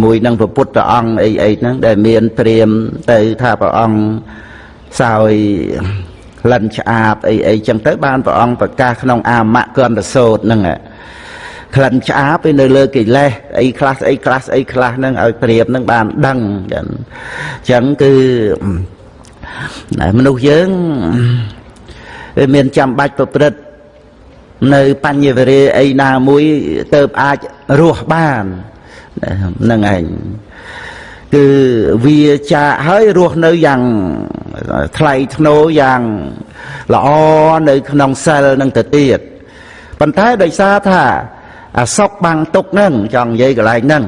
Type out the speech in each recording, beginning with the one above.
មួយនឹងព្រះពុទ្ធអង្គអីអីហ្នឹងដែលមានព្រាមទៅថាព្រះអង្គសោយក្លិនឆ្អាបអីអីចឹងទៅបានព្រះអង្គប្រកាសក្នុងអាមកន្តសោតហ្នឹងក្លិនឆ្អាបឯនៅលើកិលេសអីខ្លះអីខ្លះអីខ្លះហ្នឹងឲ្យព្រាមហ្នឹងបានដឹងចឹងគឺមនុស្សយើងវាមានចាំបាច់ប្រព្រឹត្តនៅបញ្ញវេរាអីណាមួយទៅអាចរស់បាន ហ្នឹងឯងគឺវាចាកហើយរស់នៅយ៉ាងថ្លៃថ្នូរយ៉ាងល្អនៅក្នុងសិលនឹងទៅទៀតប៉ុន្តែដោយសារថាអាសុកបាំងទុកហ្នឹងចង់និយាយកន្លែងហ្នឹង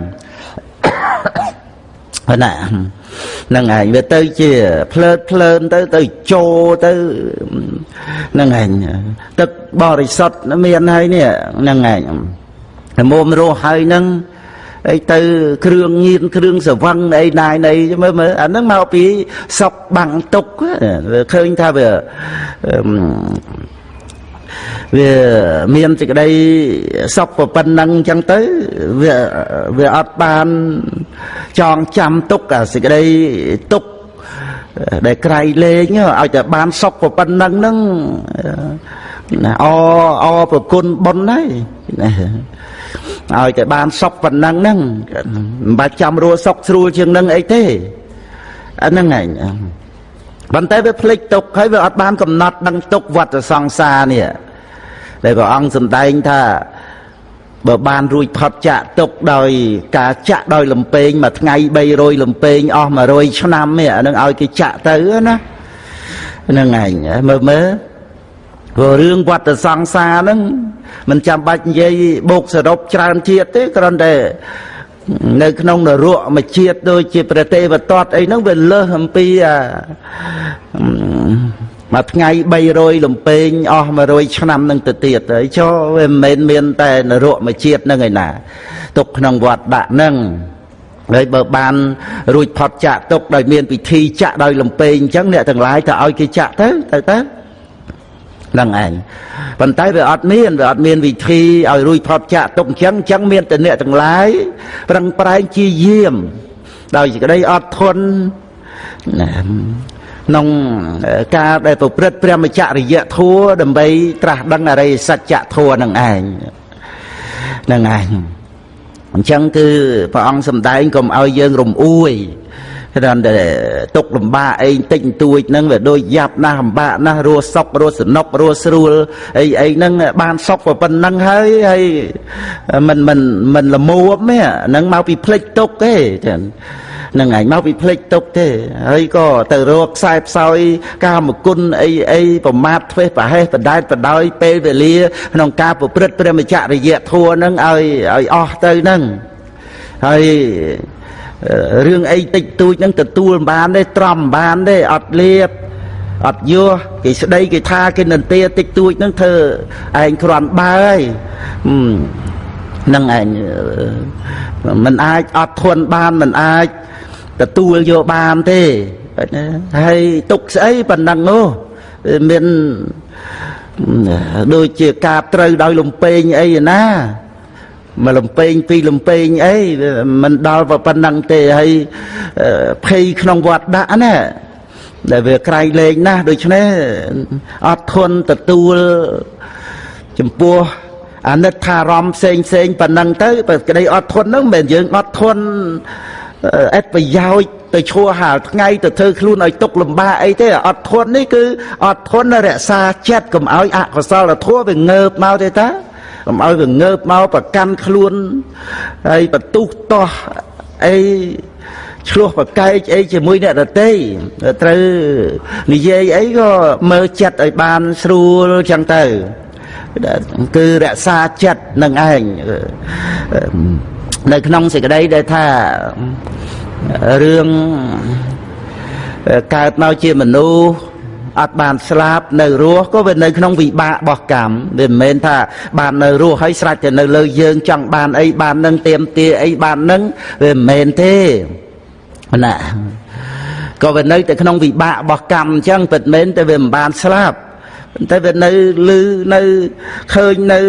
ណាហ្នឹងឯងវាទៅជាភ្លើតភ្លើនទៅទៅចូលទៅហ្នឹងឯងទឹកបរិសុទ្ធមានហើយនេះហ្នឹងឯងមុំរស់ហើយហ្នឹង អីទៅគ្រឿងញៀនគ្រឿងសវឹងអីណាយណីមើលមើលអាហ្នឹងមកពីសុកបាំងទុកឃើញថាវាវាមានសេចក្តីសុខប៉ុណ្ណឹងអញ្ចឹងទៅវាវាអត់បានចងចាំទុកអាសេចក្តីទុកដែលក្រៃលែងឲ្យតែបានសុខប៉ុណ្ណឹងហ្នឹងណាអអប្រគុណបុណ្យហើយណា ឲ្យតែបានសុខប៉ុណ្ណឹងហ្នឹងមិនបាច់ចាំរស់សុខស្រួលជាងនឹងអីទេអាហ្នឹងឯងប៉ុន្តែវាភ្លេចទុកហើយវាអត់បានកំណត់ដឹងទុកវត្តសង្សារនេះដែលព្រះអង្គសម្ដែងថាបើបានរួចផុតចាក់ទុកដោយការចាក់ដោយលំពេងមួយថ្ងៃ300លំពេងអស់100ឆ្នាំនេះអានឹងឲ្យគេចាក់ទៅណាហ្នឹងឯងមើលមើល ព្រោះរឿងវត្តសង្សារហ្នឹងមិនចាំបាច់និយាយបូកសរុបច្រើនជាតិទេគ្រាន់តែនៅក្នុងនរកមួយជាតិដូចជាព្រះទេវទត្តអីហ្នឹងវាលើសអំពីអាមួយថ្ងៃ300លំពេងអស់100ឆ្នាំនឹងទៅទៀតហើយចុះវាមិនមែនមានតែនរកមួយជាតិនឹងឯណាទុកក្នុងវត្តដាក់នឹងហើយបើបានរួចផុតចាក់ទុកដោយមានពិធីចាក់ដោយលំពេងអញ្ចឹងអ្នកទាំងឡាយទៅឲ្យគេចាក់ទៅទៅទៅហ្នឹងឯងប៉ុន្តែវាអត់មានវាអត់មានវិធីឲ្យរួចផុតចាក់ទុកអញ្ចឹងអញ្ចឹងមានតែអ្នកទាំងឡាយប្រឹងប្រែងជាយាម ដោយសេចក្តីអត់ធន់ណាក្នុងការដែលប្រព្រឹត្តព្រះមច្ចរិយធัวដើម្បី ត្រាស់ដឹងអរិយសច្ចធัวនឹងឯងនឹងឯងអញ្ចឹងគឺព្រះអង្គសម្ដែងកុំឲ្យយើងរំអួយ គ្រាន់តែទុកលំបាកអីតិចតួចហ្នឹងវាដូចយ៉ាប់ណាស់លំបាកណាស់រស់សុករស់សនុករស់ស្រួលអីអីហ្នឹងបានសុកប៉ុណ្ណឹងហើយហើយមិនមិនមិនលមួបទេហ្នឹងមកពីភ្លេចទុកទេចានឹងឯងមកពីភ្លេចទុកទេហើយក៏ទៅរកខ្សែផ្សោយកាមគុណអីអីប្រមាថធ្វេសប្រហែសបដែតបដោយពេលវេលាក្នុងការប្រព្រឹត្តព្រះមច្ចរិយធัวនឹងឲ្យឲ្យអស់ទៅនឹងហើយ រឿងអីតិចតួចហ្នឹងទទួលបានទេត្រំបានទេអត់លៀបអត់យោគេស្ដីគេថាគេនន្ទាតិចតួចហ្នឹងធ្វើឯងគ្រាន់បើហើយនឹងឯងមិនអាចអត់ធន់បានមិនអាចទទួលយកបានទេហើយទុកស្អីប៉ុណ្ណឹងនោះមានដូចជាការត្រូវដោយលំពេងអីណា មកលំពេងពីរលំពេងអីមិនដល់ប៉ុណ្ណឹងទេហើយភ័យក្នុងវត្តដាក់ណាដែលវាក្រៃលែងណាស់ដូច្នេះអត់ធន់ទទួលចំពោះអាណិតថារំផ្សេងផ្សេងប៉ុណ្ណឹងទៅបើក្តីអត់ធន់ហ្នឹងមិនមែនយើងអត់ធន់អត់ប្រយោជន៍ទៅឈួរហាលថ្ងៃទៅធ្វើខ្លួនឲ្យទុកលំបាកអីទេអត់ធន់នេះគឺអត់ធន់រក្សាចិត្តកុំឲ្យអកុសលធម៌វាងើបមកទេតា កុំឲ្យវាងើបមកប្រកាន់ខ្លួនហើយបន្ទុះតោះអីឆ្លោះប្រកែកអីជាមួយអ្នកដតីត្រូវនិយាយអីក៏មើលចិត្តឲ្យបានស្រួលចឹងទៅគឺរក្សាចិត្តនឹងឯងនៅក្នុងសេចក្តីដែលថារឿងកើតមកជាមនុស្ស អត់បានស្លាប់នៅរស់ក៏វានៅក្នុងវិបាករបស់កម្មវាមិនមែនថាបាននៅរស់ហើយស្រេចតែនៅលើយើងចង់បានអីបាននឹងទៀមទាអីបាននឹងវាមិនមែនទេណាក៏វានៅតែក្នុងវិបាករបស់កម្មអញ្ចឹងពិតមែនតែវាមិនបានស្លាប់តែវានៅលឺនៅឃើញនៅ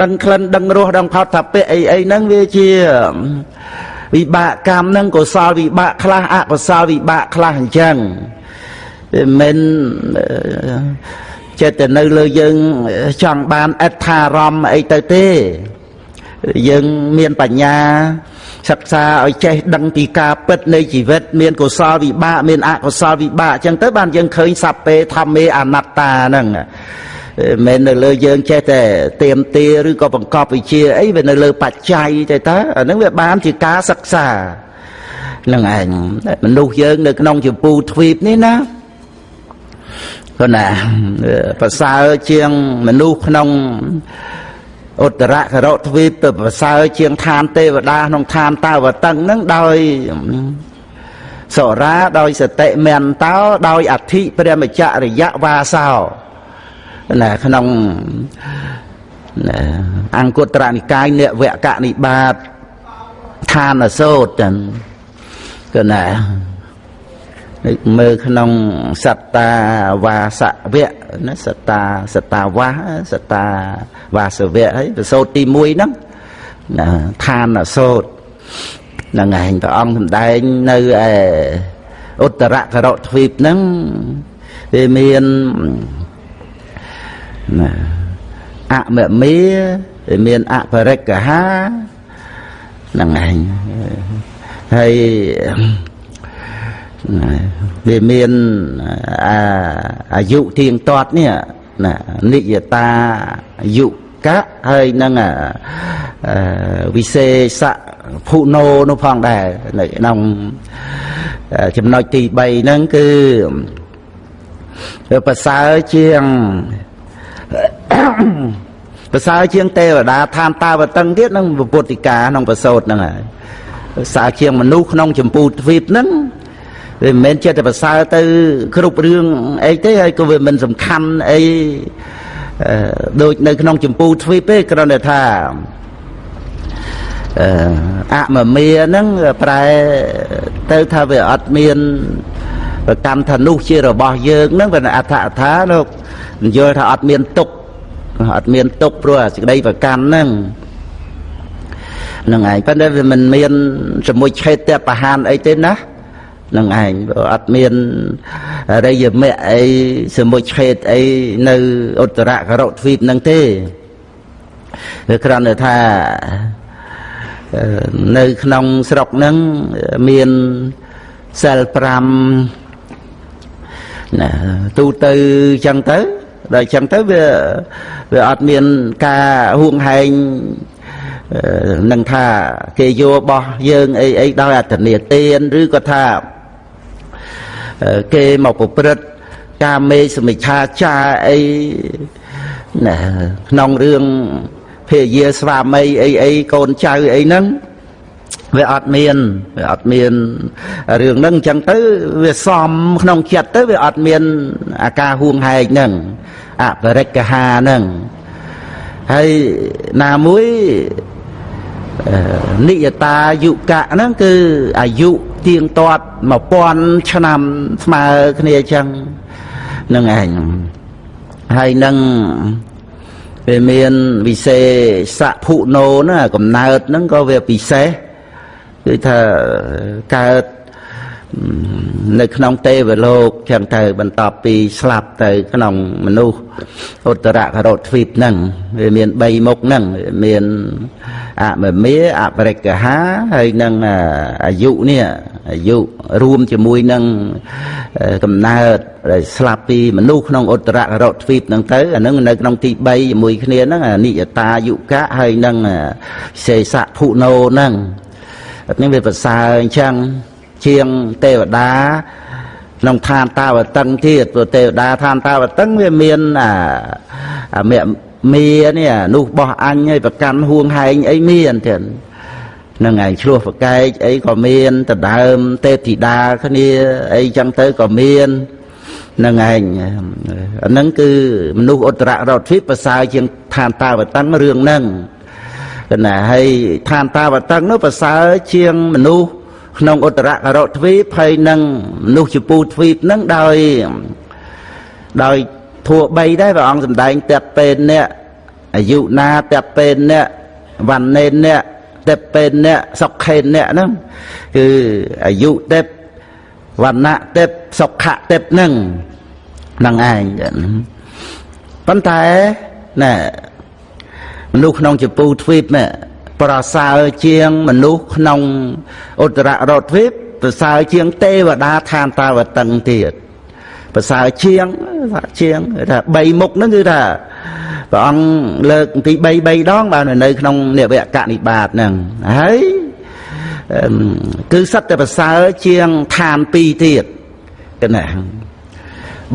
ដឹងក្លិនដឹងរសដឹងផតថាពៈអីអីហ្នឹងវាជាវិបាកកម្មហ្នឹងកុសលវិបាកខ្លះអកុសលវិបាកខ្លះអញ្ចឹង មិនចិត្តតែនៅលើយើងចង់បានអត្ថារម្មណ៍អីទៅទេយើងមានបញ្ញាសិក្សាឲ្យចេះដឹងពីការពិតនៃជីវិត មានកុសលវិបាកមានអកុសលវិបាកអញ្ចឹងទៅបានយើងឃើញសัพពេធម្មេអនត្តាហ្នឹងមិននៅលើយើងចេះតែទៀមទាឬក៏បង្កប់វិជាអីវានៅលើបច្ច័យទៅតើអាហ្នឹងវាបានជាការសិក្សានឹងឯងមនុស្សយើងនៅក្នុងចម្ពូទ្វីបនេះណា គាត់ណាប្រសើរជាងមនុស្សក្នុងឧត្តរករៈទ្វីបទៅប្រសើរជាងឋានទេវតាក្នុងឋានតាវតឹងហ្នឹងដោយសរាដោយសតិមន្តោដោយអធិព្រះមច្ចរិយវាសោណាក្នុងអង្គត្រនិកាយនិវកនិបាតឋានសោតចឹងគឺណា មើលក្នុងសត្តាវាសវៈណាសត្តាសត្តាវាសត្តាវាសវៈហើយប្រសូតទី1ហ្នឹងណាឋានសោតហ្នឹងឯងព្រះអង្គសម្ដែងនៅឯឧត្តរករៈទ្វីបហ្នឹងវាមានណាអមមេមានអបរិកហាហ្នឹងឯងហើយ វាមានអាយុទៀងទាត់នេះណានិយតាយុកៈហើយនឹងវិសេសៈភុណោនោះផងដែរនៅក្នុងចំណុចទី3ហ្នឹងគឺប្រសើរជាងប្រសើរជាងទេវតាឋានតាវតឹងទៀតនឹងពុទ្ធិកាក្នុងប្រសូតហ្នឹងហើយប្រសើរជាងមនុស្សក្នុងចម្ពូទ្វីបហ្នឹង វាមិនមែនចេះតែប្រសើរទៅគ្រប់រឿងអីទេហើយក៏វាមិនសំខាន់អីដូចនៅក្នុងចម្ពូទ្វីបទេគ្រាន់តែថាអមមាហ្នឹងប្រែទៅថាវាអត់មានប្រកម្មថានោះជារបស់យើងហ្នឹងវាអត្ថអថាលោកយល់ថាអត់មានទុកអត់មានទុកព្រោះសេចក្តីប្រកម្មហ្នឹងនឹងឯងប៉ុន្តែវាមិនមានសមុជឆេតបហានអីទេណា នឹងឯងអត់មានរិយមៈអីសមុជឆេតអីនៅឧត្តរករទ្វីបនឹងទេវាគ្រាន់តែថានៅក្នុងស្រុកហ្នឹងមានសិល5ណាទូទៅចឹងទៅដល់ចឹងទៅវាវាអត់មានការហួងហែងនឹងថាគេយកបោះយើងអីអីដោយអត្តនេទានឬក៏ថា គេមកប្រព្រឹត្តការមេសមិឆាចាអីណាក្នុងរឿងភរិយាស្វាមីអីអីកូនចៅអីហ្នឹងវាអត់មានវាអត់មានរឿងហ្នឹងអញ្ចឹងទៅវាសំក្នុងចិត្តទៅវាអត់មានអាការហួងហែកហ្នឹងអបរិកហាហ្នឹងហើយណាមួយនិយតាយុកៈហ្នឹងគឺអាយុ ទៀងទាត់1000ឆ្នាំស្មើគ្នាអញ្ចឹងនឹងឯងហើយនឹងវាមានវិសេសភុណោណាកំណើតហ្នឹងក៏វាពិសេសគឺថាកើតនៅក្នុងទេវលោកចឹងទៅបន្ទាប់ពីស្លាប់ទៅក្នុងមនុស្សឧត្តរករទ្វីបហ្នឹងវាមាន3មុខហ្នឹងមានអមមេអបរិកហាហើយនឹងអាយុនេះ អាយុរួមជាមួយនឹងកំណើតដែលស្លាប់ពីមនុស្សក្នុងឧត្តរករទ្វីបហ្នឹងទៅអាហ្នឹងនៅក្នុងទី3ជាមួយគ្នាហ្នឹងនិយតាយុកៈហើយនឹងសេសៈភុណោហ្នឹងនេះវាប្រសើរអញ្ចឹងជាងទេវតាក្នុងឋានតាវតឹងទៀតព្រោះទេវតាឋានតាវតឹងវាមានអាមេមីនេះនោះបោះអញឲ្យប្រកាន់ហួងហែងអីមានទៀត នឹងឯងឆ្លោះប្រកែកអីក៏មានដដើមទេពធីតាគ្នាអីចឹងទៅក៏មាននឹងឯងអាហ្នឹងគឺមនុស្សឧត្តររដ្ឋទ្វីបប្រសើរជាងឋានតាវតឹងរឿងហ្នឹងកណាហើយឋានតាវតឹងនោះប្រសើរជាងមនុស្សក្នុងឧត្តរករទ្វីបហើយនឹងមនុស្សជពូទ្វីបនឹងដោយដោយធัว3ដែរព្រះអង្គសម្ដែងតាក់ពេនអ្នកអាយុណាតាក់ពេនអ្នកវណ្ណេនអ្នក ទេពពេនអ្នកសុខេនអ្នកហ្នឹងគឺអាយុទេពវណ្ណៈទេពសុខៈទេពហ្នឹងហ្នឹងឯងប៉ុន្តែណែមនុស្សក្នុងចពូទ្វីបនេះប្រសើរជាងមនុស្សក្នុងឧត្តររតទ្វីបប្រសើរជាងទេវតាឋានតាវតឹងទៀតប្រសើរជាងថាជាងថា3មុខហ្នឹងគឺថា ព្រះអង្គលើកទី3 3ដងបាននៅក្នុងនិវកនិបាតហ្នឹងហើយគឺសិតតែប្រសើរជាងឋាន2ទៀតកណា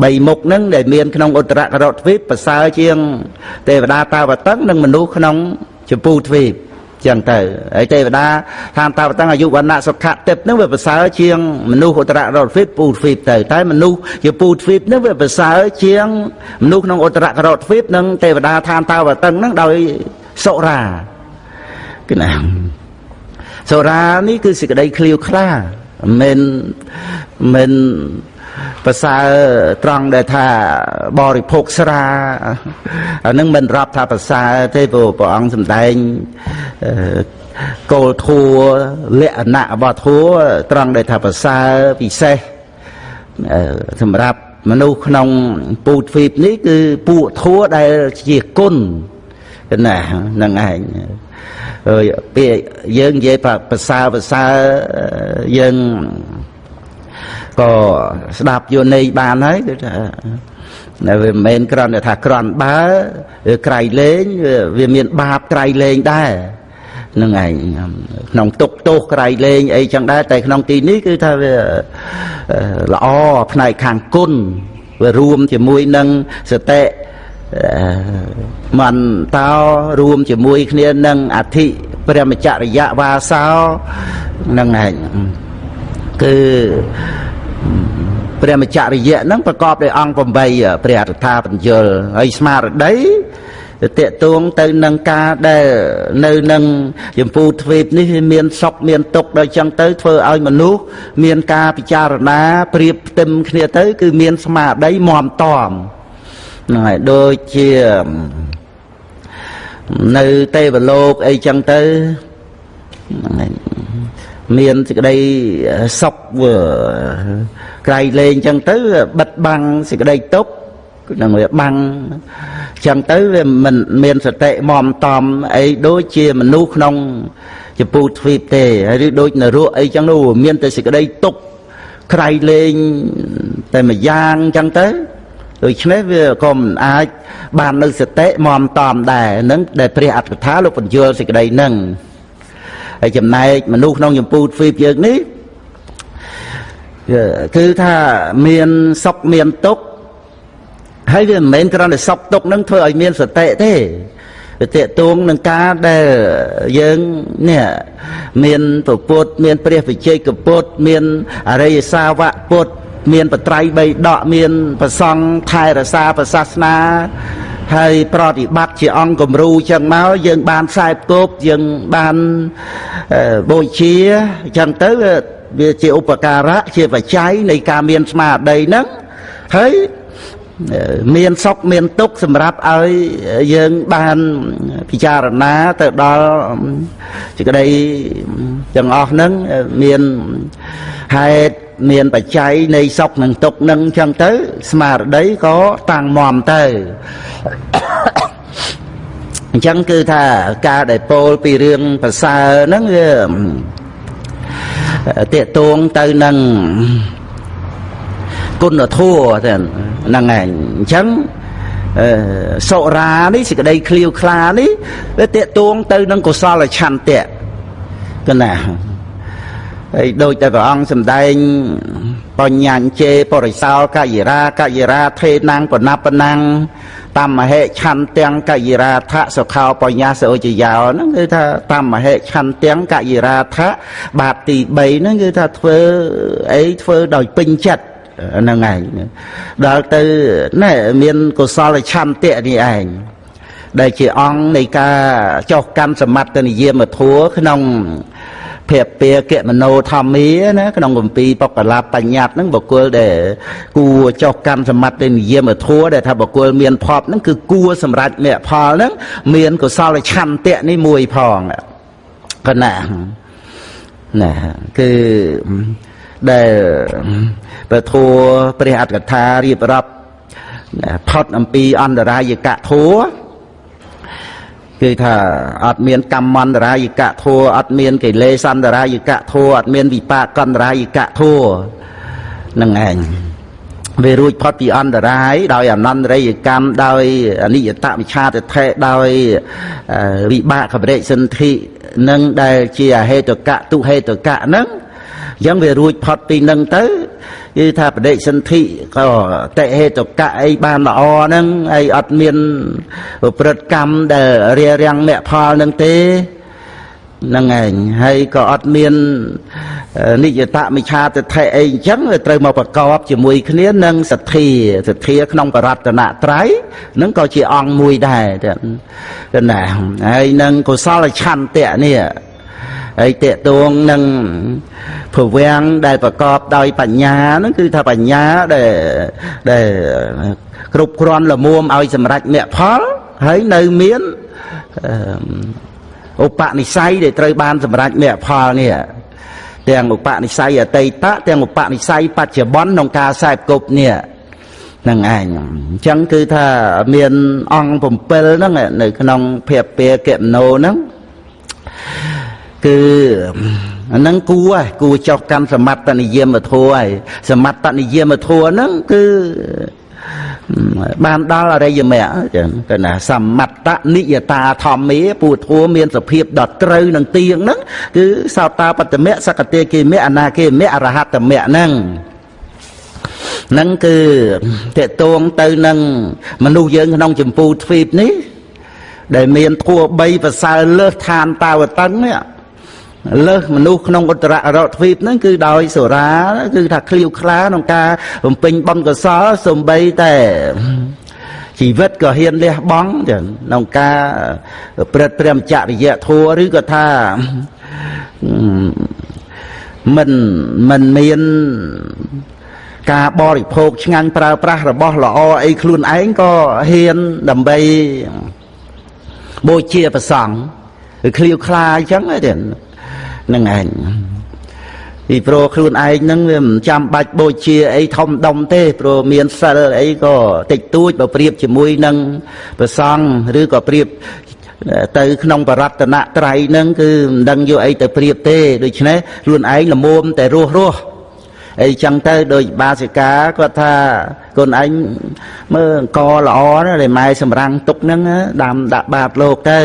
បីមុខហ្នឹងដែលមានក្នុងឧត្តរករតទ្វីបប្រសើរជាងទេវតាតាវតឹងនិងមនុស្សក្នុងជពូទ្វីប ចឹងទៅហើយទេវតាឋានតាវតឹងអាយុវណ្ណៈសុខៈទេពហ្នឹងវាប្រសើរជាងមនុស្សឧត្តររតទ្វីបពូទ្វីបទៅតែមនុស្សជាពូទ្វីបហ្នឹងវាប្រសើរជាងមនុស្សក្នុងឧត្តររតទ្វីបនិងទេវតាឋានតាវតឹងហ្នឹងដោយសុរាគឺណាសុរានេះគឺសេចក្តីឃ្លាវខ្លាមិនមិន ប្រសើរត្រង់ដែលថាបរិភោគស្រាអានឹងមិនរាប់ថាប្រសើរទេព្រោះព្រះអង្គសម្ដែងគោលធัวលក្ខណៈរបស់ធัวត្រង់ដែលថាប្រសើរពិសេសសម្រាប់មនុស្សក្នុងពូទ្វីបនេះគឺពួកធัวដែលជាគុណណាហ្នឹងឯងពាក្យយើងនិយាយប្រសើរប្រសើរយើង ក៏ស្ដាប់យនីបានហើយគឺថានៅវាមិនមែនគ្រាន់តែថាគ្រាន់បើក្រៃលេងវាមានបាបក្រៃលេងដែរនឹងឯងក្នុងទុកទោសក្រៃលេងអីចឹងដែរតែក្នុងទីនេះគឺថាវាល្អផ្នែកខាងគុណវារួមជាមួយនឹងសតិមន្តោរួមជាមួយគ្នានឹងអធិព្រះមច្ចរិយវាសោនឹងឯងគឺ ព្រះមច្ចរិយៈហ្នឹងប្រកបដោយអង្គ8ព្រះអដ្ឋាបញ្យលហើយស្មារតីតេតួងទៅនឹងការដែលនៅនឹងចម្ពូទ្វីបនេះមានសុខមានទុក្ខដោយចឹងទៅធ្វើឲ្យមនុស្សមានការពិចារណាប្រៀបផ្ទឹមគ្នាទៅ គឺមានស្មារតីមមតមហ្នឹងហើយដូចជានៅទេវលោកអីចឹងទៅហ្នឹងហើយ មានសេចក្តីសុខក្រៃលែងចឹងទៅបិទបាំងសេចក្តីទុក្ខនឹងវាបាំងចឹងទៅវាមិនមានសតិមមតំអីដូចជាមនុស្សក្នុងចពូទ្វីបទេឬដូចនរកអីចឹងនោះមានតែសេចក្តីទុក្ខក្រៃលែងតែមួយយ៉ាងចឹងទៅដូច្នេះវាក៏មិនអាចបាននៅសតិមមតំដែរនឹងដែលព្រះអត្តកថាលោកបញ្យល់សេចក្តីនឹង ហើយចំណែកមនុស្សក្នុងចម្ពូទ្វីបយើងនេះគឺថាមានសុខមានទុក្ខហើយវាមិនមែនគ្រាន់តែសុខទុក្ខនឹងធ្វើឲ្យមានសតិទេវាតេតួងនឹងការដែលយើងនេះមានពពុទ្ធមាន ព្រះវិជ័យកពុទ្ធមានអរិយសាវកពុទ្ធមានបត្រៃបីដកមានប្រសង់ថែរក្សាប្រសាសនា ហើយប្រតិបត្តិជាអង្គគំរូចឹងមកយើងបានខ្សែគប់យើងបានបូជាចឹងទៅវាជាឧបការៈជាបច្ច័យនៃការមានស្មារតីហ្នឹងហើយមានសុខមានទុក្ខសម្រាប់ឲ្យយើងបានពិចារណាទៅដល់សេចក្តីទាំងអស់ហ្នឹងមានហេតុ មានបច្ច័យនៃសុខនិងទុក្ខនឹងចឹងទៅ ស្មារតីក៏តាំងមមទៅអញ្ចឹងគឺថាការដែលពោលពីរឿងប្រសើរហ្នឹងវាតេតួងទៅនឹងគុណធម៌ទៅហ្នឹងឯងអញ្ចឹងសុរានេះសេចក្តីឃ្លាវខ្លានេះវាតេតួងទៅនឹងកុសលឆន្ទៈកណា ហើយដូចតែព្រះអង្គសម្ដែងបញ្ញាញ្ជេបរិសោលកយិរាកយិរាថេណាំងបណបណាំងតាមមហេឆន្ទាំងកយិរាថសុខោបញ្ញាសោចយោហ្នឹងគឺថាតាមមហេឆន្ទាំងកយិរាថបាតទី3ហ្នឹងគឺថាធ្វើអីធ្វើដោយពេញចិត្តហ្នឹងឯងដល់ទៅណែមានកុសលឆន្ទៈនេះឯងដែលជាអង្គនៃការចោះកម្មសមត្ថនិយមធัวក្នុង ភពពាកមโนធម្មាណាក្នុងគម្ពីរបកលាបញ្ញត្តិហ្នឹងបុគ្គលដែលគួរចោះកម្មសមត្ថនិយមធัวដែលថាបុគ្គលមានភពហ្នឹងគឺគួរសម្រាប់មគ្គផលហ្នឹងមានកុសលឆន្ទៈនេះមួយផង កណាណាគឺដែលពធัวព្រះអត្តកថារៀបរាប់ផុតអំពីអន្តរាយកៈធัว គឺថាអត់មានកម្មន្តរាយកៈធัวអត់មានកិលេសន្តរាយកៈធัวអត់មានវិបាកន្តរាយកៈធัวនឹងឯងវារួចផុតពីអន្តរាយដោយអនន្តរិយកម្មដោយអនិយតវិឆាទិដ្ឋិដោយវិបាកបរិសន្ធិនឹងដែលជាអហេតុកៈទុហេតុកៈហ្នឹង អញ្ចឹងវារួចផុតពីនឹងទៅគឺថាបដិសន្ធិក៏តិហេតុកៈអីបានល្អហ្នឹងអីអត់មានប្រព្រឹត្តកម្មដែលរារាំងមគ្គផលនឹងទេហ្នឹងឯងហើយក៏អត់មាននិយតមិឆាទិដ្ឋិអីអញ្ចឹងត្រូវមកប្រកបជាមួយគ្នានឹងសទ្ធាសទ្ធាក្នុងបរតនត្រ័យហ្នឹងក៏ជាអង្គមួយដែរទៅណាហើយនឹងកុសលឆន្ទៈនេះ ហើយតេតួងនឹងភវាំងដែលប្រកបដោយបញ្ញាហ្នឹងគឺថាបញ្ញាដែលដែលគ្រប់គ្រាន់ល្មមឲ្យសម្រេចមគ្គផលហើយនៅមានឧបនិស្ស័យដែលត្រូវបានសម្រេចមគ្គផលនេះទាំងឧបនិស្ស័យអតីតទាំងឧបនិស្ស័យបច្ចុប្បន្នក្នុងការខ្សែគប់នេះនឹងឯងអញ្ចឹងគឺថាមានអង្គ7ហ្នឹងនៅក្នុងភពពាកមโนហ្នឹង គឺអាហ្នឹងគួរហើយគួរចុះកម្មសមត្តនិយមធัวហើយសមត្តនិយមធัวហ្នឹងគឺបានដល់អរិយមគ្គចឹងគឺណាសមត្តនិយតាធម្មាពូធัวមានសភាពដ៏ត្រូវនឹងទៀងហ្នឹងគឺសោតាបត្តមៈសកតេគិមៈអនាគិមៈអរហត្តមៈហ្នឹងនឹងគឺតេតួងទៅនឹងមនុស្សយើងក្នុងចម្ពោះទ្វីបនេះដែលមានធัว3ប្រសើរលើសឋានតាវតឹងនេះ លើសមនុស្សក្នុងឧត្តរអរទ្វីបហ្នឹងគឺដោយសូរាគឺថាឃ្លាវខ្លាក្នុងការបំពេញបុណ្យកុសលសំបីតែជីវិតក៏ហ៊ានលះបង់ចឹងក្នុងការព្រឹត្តព្រះចរិយធัวឬក៏ថាមិនមិនមានការបរិភោគឆ្ងាញ់ប្រើប្រាស់របស់ល្អអីខ្លួនឯងក៏ហ៊ានដើម្បីបូជាប្រសង់ឃ្លាវខ្លាអញ្ចឹងទេ នឹងឯងពីព្រោះខ្លួនឯងហ្នឹងវាមិនចាំបាច់បូជាអីធំដុំទេព្រោះមានសិលអីក៏តិចតួចបើប្រៀបជាមួយនឹងប្រសង់ឬក៏ប្រៀបទៅក្នុងបរតនត្រ័យហ្នឹងគឺមិនដឹងយកអីទៅប្រៀបទេដូច្នេះខ្លួនឯងល្មមតែរស់រស់អីចឹងទៅដូចបាសិកាគាត់ថាកូនឯងមើលអង្គល្អណាស់ដែលម៉ែសម្រាំងទុកហ្នឹងដាំដាក់បាតលោកទៅ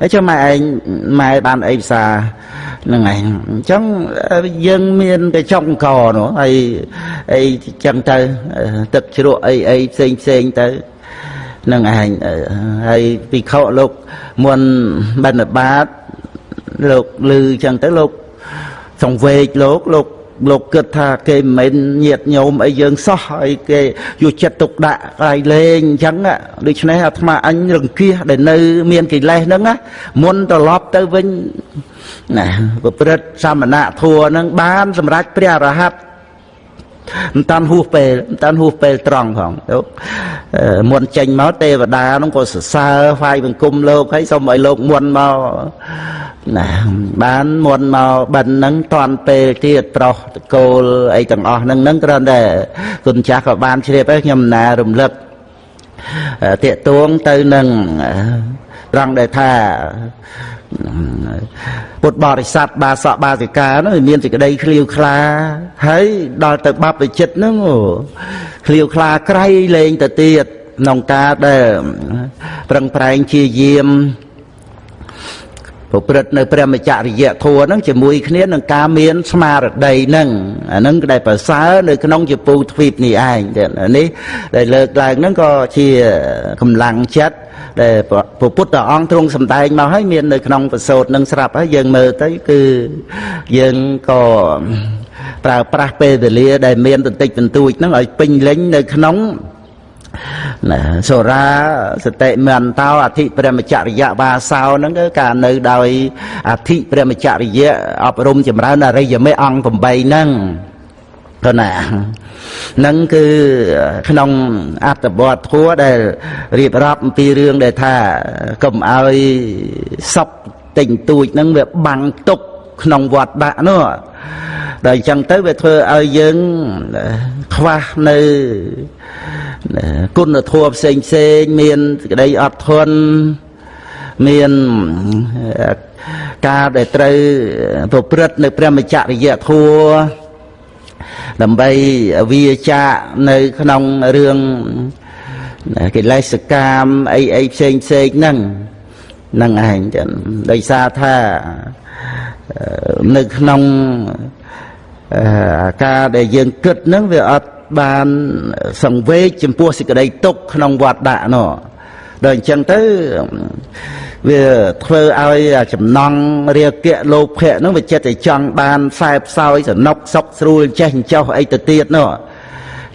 ហើយចុះម៉ែឯងម៉ែបានអីភាសាហ្នឹងឯងអញ្ចឹងយើងមានតែចុងកនោះហើយអីចឹងទៅទឹកជ្រក់អីអីផ្សេងផ្សេងទៅនឹងឯងហើយពិខុលោកមុនបណ្ឌបាតលោកលឺចឹងទៅលោកសង្វេកលោកលោក លោកគិតថាគេមិនមែនញាតញោមអីយើងសោះអីគេយកចិត្តទុកដាក់កន្លែងលេងអញ្ចឹងដូច្នេះអាត្មាអញរង្គៀសដែលនៅមានកិលេសហ្នឹងណាមុនត្រឡប់ទៅវិញណាប្រព្រឹត្តសមណៈធัวហ្នឹងបានសម្រេចព្រះអរហន្ត មិនតាន់ហួសពេលមិនតាន់ហួសពេលត្រង់ផងទៅមុនចេញមកទេវតានោះក៏សរសើរហ្វាយបង្គំលោកហើយសូមឲ្យលោកមុនមកណាបានមុនមកបិណ្ឌហ្នឹងតាន់ពេលទៀតប្រុសតកូលអីទាំងអស់ហ្នឹងហ្នឹងគ្រាន់តែគុណចាស់ក៏បានជ្រាបហើយខ្ញុំណារំលឹកតាកទួងទៅនឹងត្រង់ដែលថា ពុទ្ធបរិស័ទបាសកបាសិកានោះមានសេចក្តីឃ្លាវខ្លាហើយដល់ទៅបាប់វិចិត្រហ្នឹងឃ្លាវខ្លាក្រៃលែងទៅទៀតក្នុងការដែលប្រឹងប្រែងជាយាម ប្រព្រឹត្តនៅព្រះមច្ចរិយធัวហ្នឹងជាមួយគ្នានឹងការមានស្មារតីហ្នឹងអាហ្នឹងដែលប្រសើរនៅក្នុងជាពូទ្វីបនេះឯងនេះដែលលើកឡើងហ្នឹងក៏ជាកម្លាំងចិត្តដែលព្រះពុទ្ធអង្គទ្រង់សម្ដែងមកហើយមាននៅក្នុងប្រសូតនឹងស្រាប់ហើយយើងមើលទៅគឺយើងក៏ប្រើប្រាស់ពេលវេលាដែលមានបន្តិចបន្តួចហ្នឹងឲ្យពេញលេញនៅក្នុង ណាសូរាសតិមន្តោអធិព្រមចរិយវាសោហ្នឹងគឺការនៅដោយអធិព្រមចរិយអប់រំចម្រើនអរិយមេអង្គ8ហ្នឹងទៅណានឹងគឺក្នុងអត្តបទធัวដែលរៀបរាប់អំពីរឿងដែលថាកុំឲ្យសពតិចតួចហ្នឹងវាបាំងទុកក្នុងវត្តដាក់នោះ ដល់អញ្ចឹងទៅវាធ្វើឲ្យយើងខ្វះនៅគុណធម៌ផ្សេងផ្សេងមានសេចក្តីអត់ធន់មានការដែលត្រូវប្រព្រឹត្តនៅព្រះមច្ចរិយធម៌ដើម្បីវាចាកនៅក្នុងរឿងកិលេសកម្មអីអីផ្សេងផ្សេងហ្នឹងហ្នឹងឯងចឹងដោយសារថានៅក្នុង ការដែលយើងគិតហ្នឹងវាអត់បានសង្វេគចំពោះសេចក្តីទុកក្នុងវត្តដាក់នោះដល់អញ្ចឹងទៅវាធ្វើឲ្យចំណង់រាគៈលោភៈហ្នឹងវាចិត្តតែចង់បានខ្សែផ្សោយសនុកសុកស្រួលចេះចោះអីទៅទៀតនោះ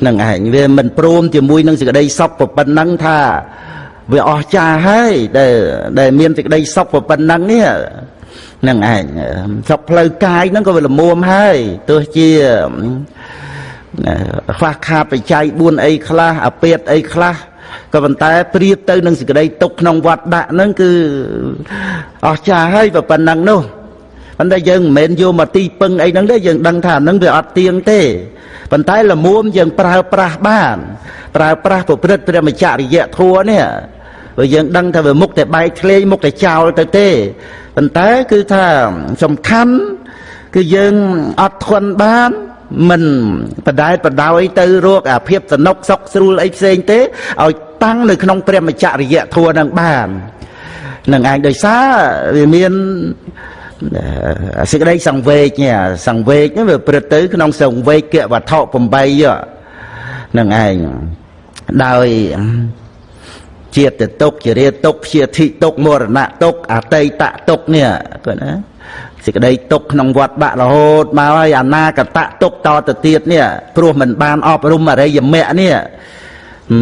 នឹងឯងវាមិនព្រមជាមួយនឹងសេចក្តីសុខប៉ុណ្ណឹងថាវាអស្ចារ្យហើយដែលដែលមានសេចក្តីសុខប៉ុណ្ណឹងនេះ នឹងឯងសុខផ្លូវកាយហ្នឹងក៏វាល្មមហើយទោះជាខ្វះខាតបច្ច័យ4អីខ្លះអាពាតអីខ្លះក៏ប៉ុន្តែប្រៀបទៅនឹងសេចក្តីទុកក្នុងវត្តដាក់ហ្នឹងគឺអស្ចារ្យហើយប៉ុណ្ណឹងនោះប៉ុន្តែយើងមិនមែនយកមកទីពឹងអីហ្នឹងទេយើងដឹងថាហ្នឹងវាអត់ទៀងទេប៉ុន្តែលមួមយើងប្រើប្រាស់បានប្រើប្រាស់ប្រព្រឹត្តព្រះមច្ចរិយធัวនេះ ព្រោះយើងដឹងថាវាមុខតែបែកធ្លេងមុខតែចោលទៅទេប៉ុន្តែគឺថាសំខាន់គឺយើងអត់ធន់បានមិនបដែតបដោយទៅរកអាភាពសនុកសុកស្រួលអីផ្សេងទេឲ្យតាំងនៅក្នុងព្រះមច្ចរិយធัวនឹងបាននឹងឯងដោយសារវាមានសេចក្តីសង្វេគនេះសង្វេគនេះវាព្រឹត្តទៅក្នុងសង្វេគវត្ថុ8នឹងឯងដោយ ជាតិទុកជារាទុកព្យាធិទុកមរណៈទុកអតីតទុកនេះគាត់ណាសេចក្តីទុកក្នុងវត្តបាក់រហូតមកហើយអនាគតទុកតទៅទៀតនេះព្រោះមិនបានអប់រំអរិយមគ្គនេះ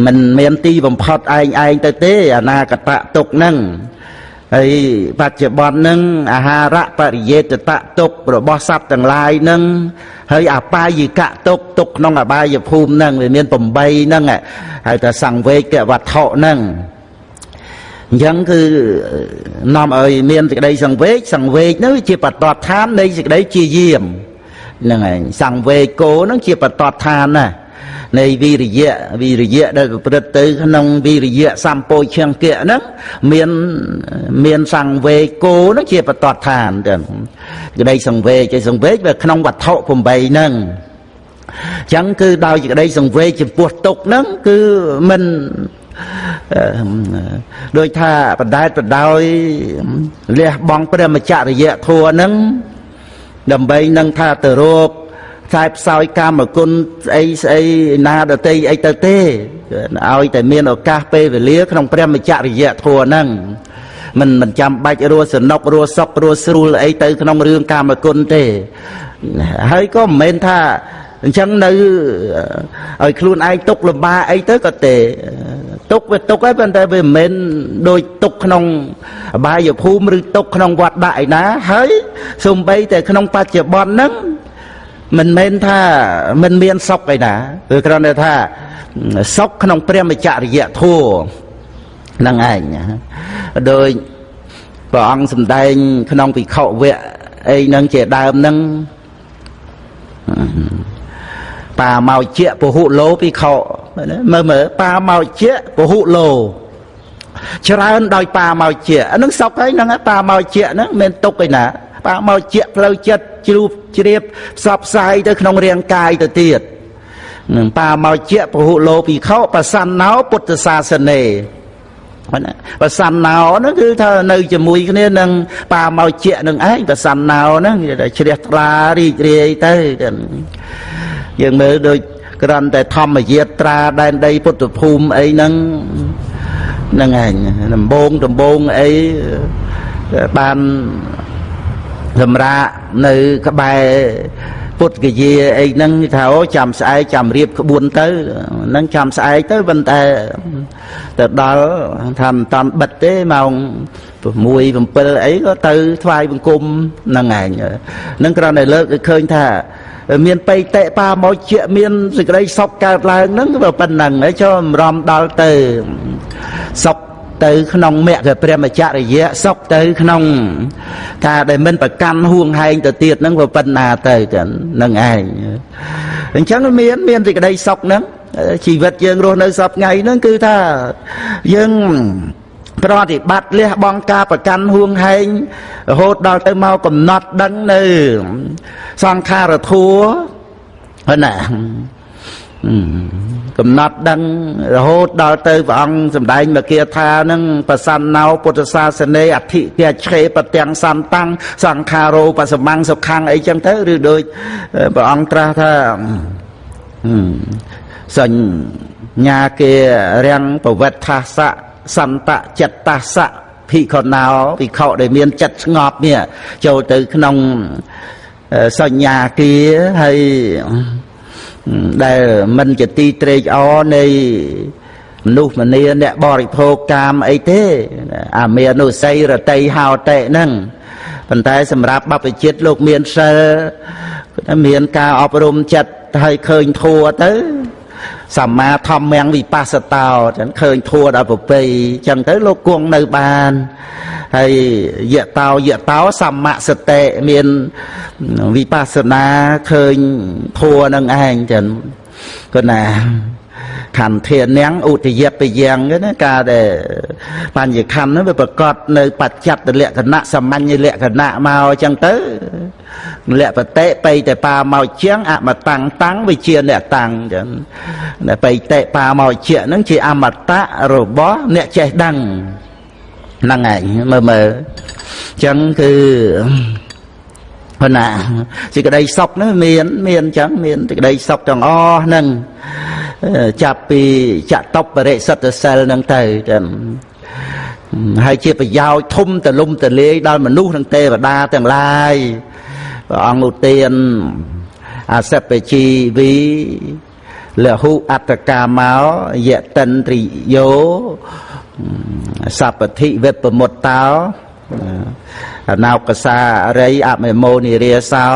មិនមានទីបំផុតឯងឯងទៅទេអនាគតទុកហ្នឹង ហើយបច្ចុប្បន្នហ្នឹងអាហារៈបរិយេតតទុករបស់សត្វទាំងឡាយហ្នឹងហើយអបាយិកទុកទុកក្នុងអបាយភូមិហ្នឹងវាមាន8ហ្នឹងហើយតែសង្វេគវត្ថុហ្នឹងអញ្ចឹងគឺនាំឲ្យមានសេចក្តីសង្វេគសង្វេគនោះជាបតតឋាននៃសេចក្តីជាយាមហ្នឹងហើយសង្វេគោហ្នឹងជាបតតឋានណា នៃវិរិយៈវិរិយៈដែលប្រព្រឹត្តទៅក្នុងវិរិយៈសម្ពោឈង្គៈហ្នឹងមានមានសង្វេគោហ្នឹងជាបតតឋានចឹងក្តីសង្វេគឯសង្វេគវាក្នុងវត្ថុ8ហ្នឹងចឹងគឺដោយសេចក្តីសង្វេគចំពោះទុកហ្នឹងគឺមិនដោយថាបដែតបដោយលះបង់ព្រះមច្ចរិយធัวហ្នឹងដើម្បីនឹងថាទៅរោគ ខ្សែផ្សោយកម្មគុណស្អីស្អីណាដតីអីទៅទេឲ្យតែមានឱកាសពេលវេលាក្នុងព្រះមច្ចរិយធัวហ្នឹងមិនមិនចាំបាច់រស់សនុករស់សុខរស់ស្រួលអីទៅក្នុងរឿងកម្មគុណទេហើយក៏មិនមែនថាអញ្ចឹងនៅឲ្យខ្លួនឯងទុកលំបាកអីទៅក៏ទេទុកវាទុកហើយប៉ុន្តែវាមិនមែនដូចទុកក្នុងអបាយភូមិឬទុកក្នុងវត្តដាក់ឯណាហើយសំបីតែក្នុងបច្ចុប្បន្នហ្នឹង មិនមែនថាមិនមានសុខឯណាគឺគ្រាន់តែថាសុខក្នុងព្រះមច្ចរិយធัวហ្នឹងឯងដោយព្រះអង្គសម្ដែងក្នុងពិខុវៈអីហ្នឹងជាដើមហ្នឹងប៉ាមកជាពហុលោពិខុមើលមើលប៉ាមកជាពហុលោច្រើនដោយប៉ាមកជាអានឹងសពហើយហ្នឹងប៉ាមកជាហ្នឹងមិនទុកឯណាប៉ាមកជាផ្លូវចិត្ត ជ្រូបជ្រាបផ្សព្វផ្សាយទៅក្នុងរាងកាយទៅទៀតនឹងប៉ាមកជាពហុលោពិខុបសណ្ណោពុទ្ធសាសនេបសណ្ណោហ្នឹងគឺថានៅជាមួយគ្នានឹងប៉ាមកជានឹងឯងបសណ្ណោហ្នឹងជ្រះថ្លារីករាយទៅយើងមើលដូចក្រាន់តែធម្មយាត្រាដែនដីពុទ្ធភូមិអីហ្នឹងហ្នឹងឯងដំបងដំបងអីបាន សម្រាប់នៅក្បែរពុទ្ធគយាអីហ្នឹងថាអូចាំស្អែកចាំរៀបក្បួនទៅហ្នឹងចាំស្អែកទៅប៉ុន្តែទៅដល់ថាមិនតាន់បិទទេម៉ោង6 7អីក៏ទៅថ្វាយបង្គំហ្នឹងឯងហ្នឹងគ្រាន់តែលើកឲ្យឃើញថាមានបៃតេបាមកជាមានសេចក្តីសុខកើតឡើងហ្នឹងក៏ប៉ុណ្ណឹងហើយចូលរំដល់ទៅសុខ ទៅក្នុងមគ្គព្រះមច្ចរិយៈសុខទៅក្នុងការដែលមិនប្រកាន់ហួងហែងទៅទៀតហ្នឹងវាប៉ុណ្ណាទៅចឹងនឹងឯងអញ្ចឹងមានមានសេចក្តីសុខហ្នឹងជីវិតយើងរស់នៅសពថ្ងៃហ្នឹងគឺថាយើងប្រតិបត្តិលះបង់ការប្រកាន់ហួងហែងរហូតដល់ទៅមកកំណត់ដឹងនៅសង្ខារធัวណា កំណត់ដឹងរហូតដល់ទៅព្រះអង្គសម្ដែងមកគាថានឹងប្រសណ្ណោពុទ្ធសាសនេអធិទាឆេប្រទាំងសន្តាំងសង្ខារោបសមੰងសុខੰអីចឹងទៅឬដូចព្រះអង្គត្រាស់ថាសញ្ញាគេរាំងប្រវត្តិថាសៈសន្តចិត្តសៈភិក្ខុណោភិក្ខុដែលមានចិត្តស្ងប់នេះចូលទៅក្នុងសញ្ញាគាហើយ ដែលមិនជាទីត្រេកអរនៃមនុស្សម្នាអ្នកបរិភោគកាមអីទេ អាមេនុស័យរតីហោតិហ្នឹងប៉ុន្តែសម្រាប់បព្វជិតលោកមានសិលមានការអប់រំចិត្តឲ្យឃើញធัวទៅ សម្មាធម្មំវិបស្សតោចឹងឃើញធัวដល់ប្រពៃចឹងទៅលោកគង់នៅបានហើយយៈតោយៈតោសម្មាសតិមានវិបស្សនាឃើញធัวនឹងឯងចឹងគាត់ណាខន្ធានាងឧទយបយ៉ាងណាការដែលបញ្ញខណ្ឌហ្នឹងវាប្រកបនៅបច្ចត្តលក្ខណៈសាមញ្ញលក្ខណៈមកអញ្ចឹងទៅ លក្ខបតិបៃតបាមកជាងអមតាំងតាំងវិជាអ្នកតាំងអញ្ចឹងបៃតបាមកជាហ្នឹងជាអមតៈរបស់អ្នកចេះដឹងហ្នឹងឯងមើលមើលអញ្ចឹងគឺប៉ុណ្ណាសេចក្តីសុខនោះមាន មានអញ្ចឹងមានសេចក្តីសុខទាំងអស់ហ្នឹងចាប់ពីចតបរិសិទ្ធសិលហ្នឹងទៅចាំហើយជាប្រយោជន៍ធំទលំទលាយដល់មនុស្សនិងទេវតាទាំងឡាយ ព្រះអង្គឧទានអសពជីវីលហុអត្តកាមកយតិនត្រីយោសពតិវិបមុតតោអណោកសារីអមេមោនិរាសោ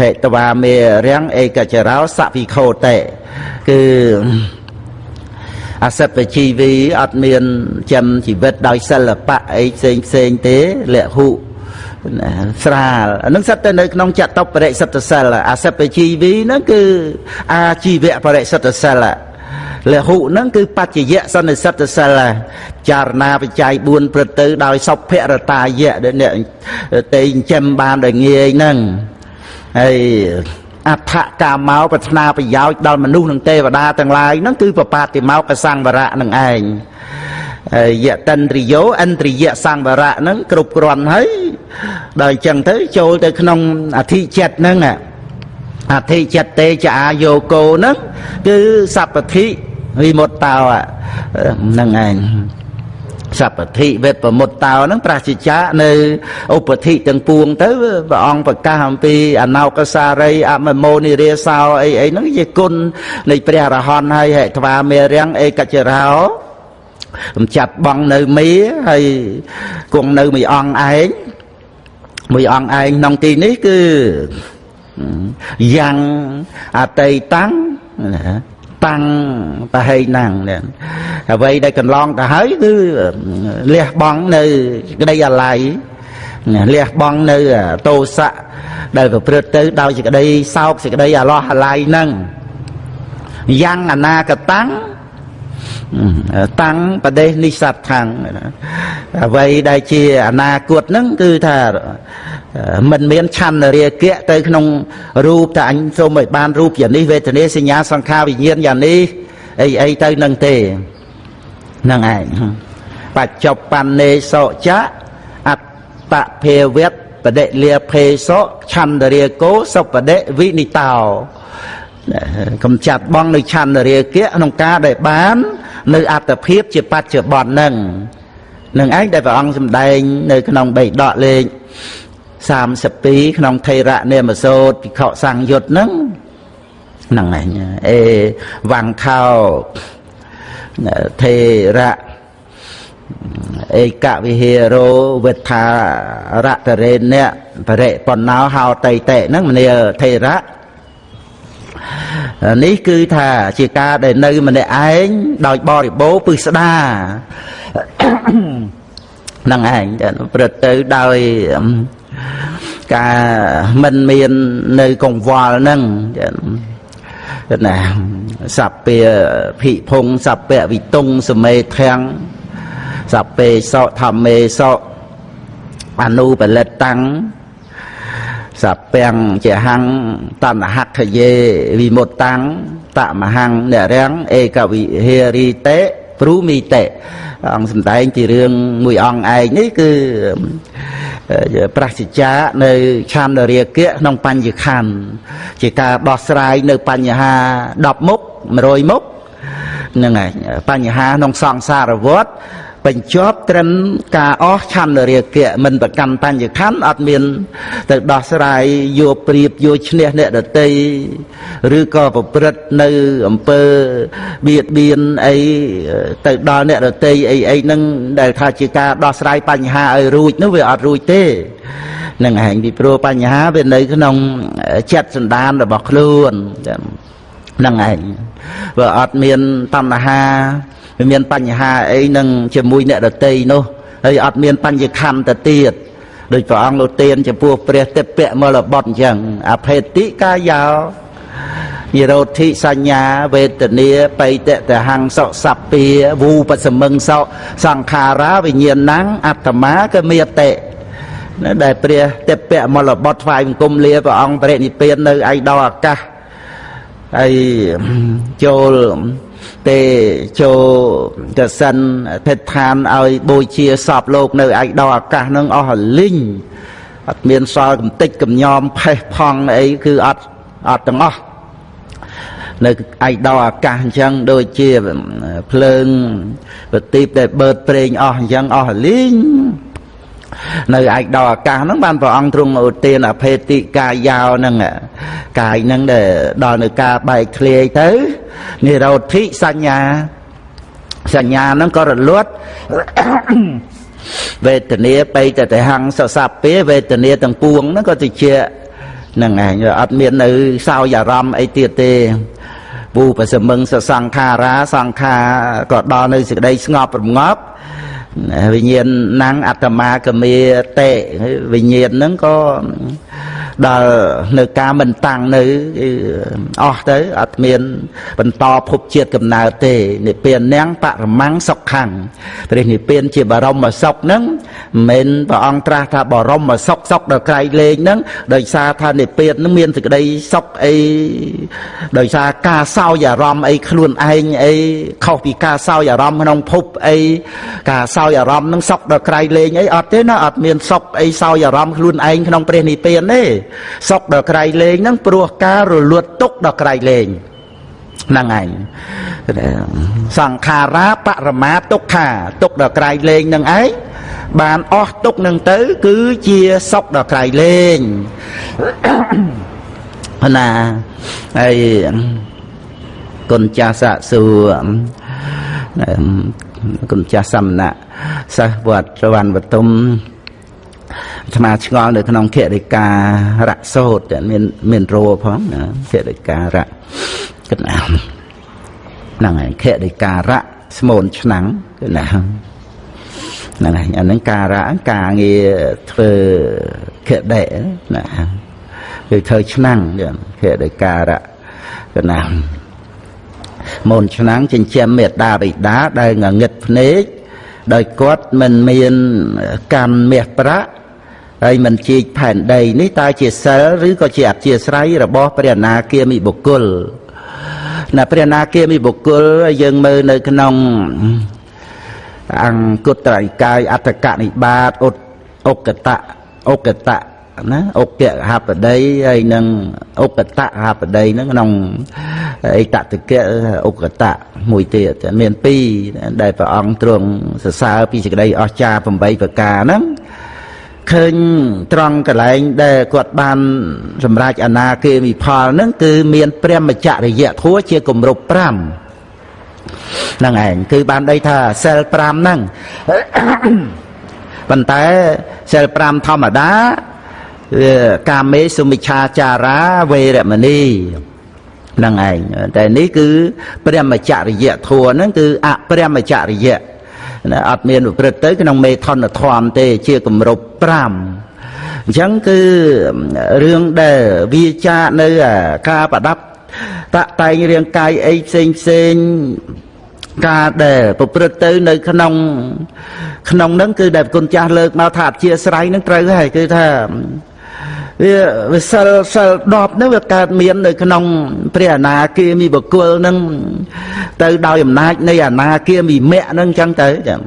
ហេតវាមេរាំងឯកចរោសវិខោតេគឺអសិទ្ធជីវីអត់មានចំជីវិតដោយសិល្បៈអីផ្សេងផ្សេងទេលះហុ ស្រាលអានឹងសិតទៅនៅក្នុងចតុបរិសិទ្ធសិលអសិទ្ធជីវីហ្នឹងគឺអាជីវៈបរិសិទ្ធសិលលហុហ្នឹងគឺបច្ចយៈសន្និសិទ្ធសិលចារណាបច្ច័យ4ព្រឹត្តទៅដោយសុភរតាយៈដែលអ្នកទេចិញ្ចឹមបានដោយងាយហ្នឹងហើយអដ្ឋកាមកប្រាថ្នាប្រយោជន៍ដល់មនុស្សនិងទេវតាទាំងឡាយហ្នឹងគឺបបាតិមកសង្វរៈនឹងឯង យតិនរិយោឥន្ទ្រិយសង្វរៈហ្នឹងគ្រប់គ្រាន់ហើយដល់អញ្ចឹងទៅចូលទៅក្នុងអធិចិត្តហ្នឹងអធិចិត្តទេចអាយោគោហ្នឹងគឺសពតិវិមុតតោហ្នឹងឯងសពតិវេប្រមុតតោហ្នឹងប្រសិជ្ជៈនៅឧបតិទាំងពួងទៅព្រះអង្គប្រកាសអំពីអណោកសារីអមមោនិរាសោអីអីហ្នឹងជាគុណនៃព្រះរហន្តហើយហេត្វាមេរាំងអេកច្ចរោ កំចាត់បងនៅមីហើយគង់នៅមួយអង្គឯងមួយអង្គឯងក្នុងទីនេះគឺយ៉ាងអតីតាំងតាំងប្រហែងណាំងអ្វីដែលកន្លងទៅហើយគឺលះបង់នៅក្តីអាល័យលះបង់នៅតោសៈដែលប្រព្រឹត្តទៅដោយសេចក្តីសោកសេចក្តីអាឡោះអាល័យហ្នឹងយ៉ាងអនាគតាំង តាំងប្រទេសនិស័តខាងអ្វីដែលជាអនាគតហ្នឹងគឺថាមិនមានឆន្ទរាគៈទៅក្នុងរូបតែអញសូមឲ្យបានរូបយ៉ាងនេះវេទនាសញ្ញាសង្ខារវិញ្ញាណយ៉ាងនេះអីអីទៅនឹងទេនឹងឯងបច្ចុប្បន្នេសោចៈអត្តភេវៈបដិលាភេសោឆន្ទរាគោសុបដិវិនិតោ កំចាត់បងនៅឆន្ទរាគៈក្នុងការដែលបាន នៅអត្តភាពជាបច្ចុប្បន្ននឹងនឹងឯងដែលព្រះអង្គសម្ដែង នៅ ក្នុងបេដកលេខ32ក្នុងថេរៈនេមសោតភិក្ខុសង្យុត្តហ្នឹងហ្នឹងឯងអេវង្ខោថេរៈឯកវិហេរោវិថារតរេនៈបរិបណ្ណោហោតៃតេហ្នឹងមនាថេរៈ នេះគឺថាជាការដែលនៅម្នាក់ឯងដោយបរិបូរពឹស្ដានឹងឯងព្រឹត្តទៅដោយការមិនមាននៅកង្វល់ហ្នឹងណាសព្ពាភិភុងសព្ពវិតុងសមេធាំងសព្ពេសោធម្មេសោអនុបលិតតាំង សពាំងជាហੰតណ្ហខយេវិមុតតាំងតមហੰនរាំងឯកវិហេរីតេព្រូមីតេអង្គសំដែងជារឿងមួយអង្គឯងនេះគឺប្រសិជ្ជានៅឆានរាគៈក្នុងបញ្ញខណ្ឌជាការដោះស្រាយនៅបញ្ហា10មុខ100មុខហ្នឹងហើយបញ្ហាក្នុងសង្សារវដ្ត បញ្ចប់ត្រឹមការអស់ឆន្ទរាគៈមិនប្រកាន់បញ្ញខណ្ឌអត់មានទៅដោះស្រាយយកព្រៀបយកឈ្នះអ្នកដតីឬក៏ប្រព្រឹត្តនៅអំពើបៀតបៀនអីទៅដល់អ្នកដតីអីអីហ្នឹងដែលថាជាការដោះស្រាយបញ្ហាឲ្យរួចនោះវាអត់រួចទេនឹងឯងពីព្រោះបញ្ហាវានៅក្នុងចិត្តសន្តានរបស់ខ្លួនហ្នឹងឯងវាអត់មានតណ្ហា វាមានបញ្ហាអីនឹងជាមួយអ្នកដតីនោះហើយអត់មានបញ្ញខណ្ឌទៅទៀតដោយព្រះអង្គលោកទានចំពោះព្រះទេពៈមលបុត្រអញ្ចឹងអភេតិកាយោនិរោធិសញ្ញាវេទនាបៃតតហੰសុសព្ពាវូបសមឹងសោសង្ខារាវិញ្ញាណังអត្តមាកមេតេណាដែលព្រះទេពៈមលបុត្រថ្វាយបង្គំលាព្រះអង្គបរិនិព្វាននៅឯដល់អាកាសហើយចូល ទេចូលកសិនភេដ្ឋានឲ្យបូជាសពលោកនៅឯដល់អាកាសនឹងអស់លីងអត់មានសល់កំតិចកំញោមផេះផង់អីគឺអត់អត់ទាំងអស់នៅឯដល់អាកាសអញ្ចឹងដូចជាភ្លើងប្រទីបដែលបឺតប្រេងអស់អញ្ចឹងអស់លីង នៅឯកដល់អាកាសហ្នឹងបានព្រះអង្គទ្រង់ឧទានអភេតិកាយោហ្នឹងកាយហ្នឹងដែលដល់នៅការបែកធ្លាយទៅនិរោធិសញ្ញាសញ្ញាហ្នឹងក៏រលត់វេទនាបៃតតហੰសសពាវេទនាទាំងពួងហ្នឹងក៏ទៅជាហ្នឹងឯងអត់មាននៅសោយអារម្មណ៍អីទៀតទេពូបសមឹងសសង្ខារាសង្ខាក៏ដល់នៅសេចក្តីស្ងប់រងាប់ វិញ្ញាណណាំងអត្តមាកមេតេវិញ្ញាណហ្នឹងក៏ដល់នៅការមិនតាំងនៅអស់ទៅអត់មាន បន្តភពជាតិកំណើតទេនិព្វាននាងបរមੰងសុខੰព្រះនិព្វានជាបរមសុខហ្នឹងមិនព្រះអង្គត្រាស់ថាបរមសុខសុខដល់ក្រៃលែងហ្នឹងដោយសារថានិព្វានហ្នឹងមានសេចក្តីសុខអីដោយសារការសោយអារម្មណ៍អីខ្លួនឯងអីខុសពីការសោយអារម្មណ៍ក្នុងភពអីការសោយអារម្មណ៍ហ្នឹងសុខដល់ក្រៃលែងអីអត់ទេណាអត់មានសុខអីសោយអារម្មណ៍ខ្លួនឯងក្នុងព្រះនិព្វានទេសុខដល់ក្រៃលែងហ្នឹងព្រោះការរលត់ទុកដល់ក្រៃលែងហ្នឹងឯងសង្ខារាបរមាទុក្ខាទុកដល់ក្រៃលែងនឹងឯងបានអស់ទុកនឹងទៅ គឺជាសុខដល់ក្រៃលែងណាហើយគុណចាសៈសួរ គុណចាស់សមណៈសិស្សវត្តវណ្ណវតុមអាត្មាឆ្ងល់នៅក្នុងគរិការៈសោតមានមានរោផងគរិការៈគិតណាហ្នឹងហើយគរិការៈស្មូនឆ្នាំងគឺណាហ្នឹងហើយអានឹងការៈការងារធ្វើគដិណាគឺធ្វើឆ្នាំងគរិការៈគឺណា មូនឆ្នាំងចិញ្ចឹមមេដាបិតាដែលងងឹតភ្នែកដោយគាត់មិនមានកម្មមាសប្រាក់ហើយមិនជីកផែនដីនេះតើជាសិលឬក៏ជាអធិស្រ័យរបស់ព្រះអនាគាមិបុគ្គលណាព្រះអនាគាមិបុគ្គលយើងមើលនៅក្នុងអង្គុត្រៃកាយអត្តកនិបាតឧកតៈឧកតៈ ណាឧបកហបដីហើយនឹងឧបតៈហបដីហ្នឹងក្នុងអិតតកៈឧបតៈមួយទៀតមានពីរដែលព្រះអង្គទ្រង់សរសើរពីសេចក្តីអស្ចារ្យ8ប្រការហ្នឹងឃើញត្រង់កន្លែងដែលគាត់បាន សម្រេចអនាគាមិផលហ្នឹងគឺមានព្រមចរិយធัวជាគម្រប់5ហ្នឹងឯងគឺបានដីថាសិល5ហ្នឹងប៉ុន្តែសិល5ធម្មតា កាមេសុមិឆាចារាវេរមណីហ្នឹងឯងតែនេះគឺព្រះមច្ចរិយធัวហ្នឹងគឺអព្រះមច្ចរិយណាអត់មានប្រព្រឹត្តទៅក្នុងមេថនធម៌ទេជាគម្រប់5អញ្ចឹងគឺរឿងដែលវាចានៅការប្រដាប់តាក់តែងរាងកាយអីផ្សេងផ្សេងការដែលប្រព្រឹត្តទៅនៅក្នុងក្នុងហ្នឹងគឺដែលគុណចាស់លើកមកថាអធិស្ស្រ័យហ្នឹងត្រូវហើយគឺថា វាវាសិលសិល10ហ្នឹងវាកើតមាននៅក្នុងព្រះអនាគាមីបុគ្គលហ្នឹងទៅដោយអំណាចនៃអនាគាមីមគ្គហ្នឹងអញ្ចឹងទៅចាំ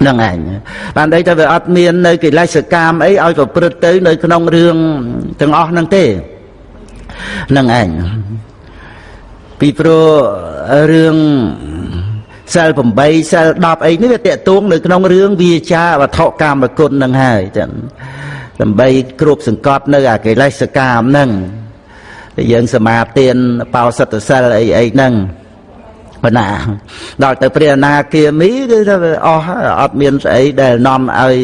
ហ្នឹងឯងបានន័យថាវាអត់មាននៅកិលេសកម្មអីឲ្យប្រព្រឹត្តទៅនៅក្នុងរឿងទាំងអស់ហ្នឹងទេហ្នឹងឯងពីព្រោះរឿងសិល8សិល10អីនេះវាតកទួងនៅក្នុងរឿងវាចាវត្ថុកម្មគុណនឹងហើយចឹង ដើម្បីគ្រប់សង្កត់នៅអាកិលេសកម្មហ្នឹងយើងសមាទានបោសិទ្ធសិលអីអីហ្នឹងបណ្ណាដល់ទៅព្រះអនាគាមីគឺថាអស់អត់មានស្អីដែលនាំឲ្យ